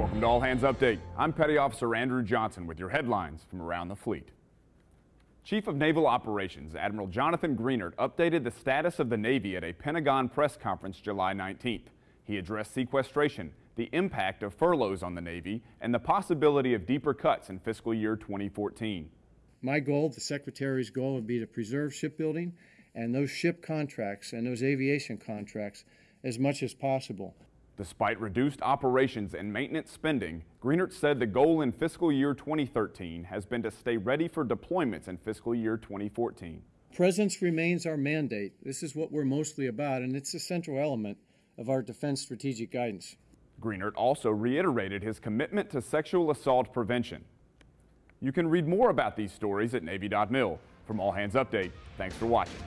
Welcome to All Hands Update. I'm Petty Officer Andrew Johnson with your headlines from around the fleet. Chief of Naval Operations Admiral Jonathan Greenert updated the status of the Navy at a Pentagon press conference July 19th. He addressed sequestration, the impact of furloughs on the Navy, and the possibility of deeper cuts in fiscal year 2014. My goal, the Secretary's goal, would be to preserve shipbuilding and those ship contracts and those aviation contracts as much as possible. Despite reduced operations and maintenance spending, Greenert said the goal in fiscal year 2013 has been to stay ready for deployments in fiscal year 2014. Presence remains our mandate. This is what we're mostly about, and it's a central element of our defense strategic guidance. Greenert also reiterated his commitment to sexual assault prevention. You can read more about these stories at Navy.mil. From All Hands Update, thanks for watching.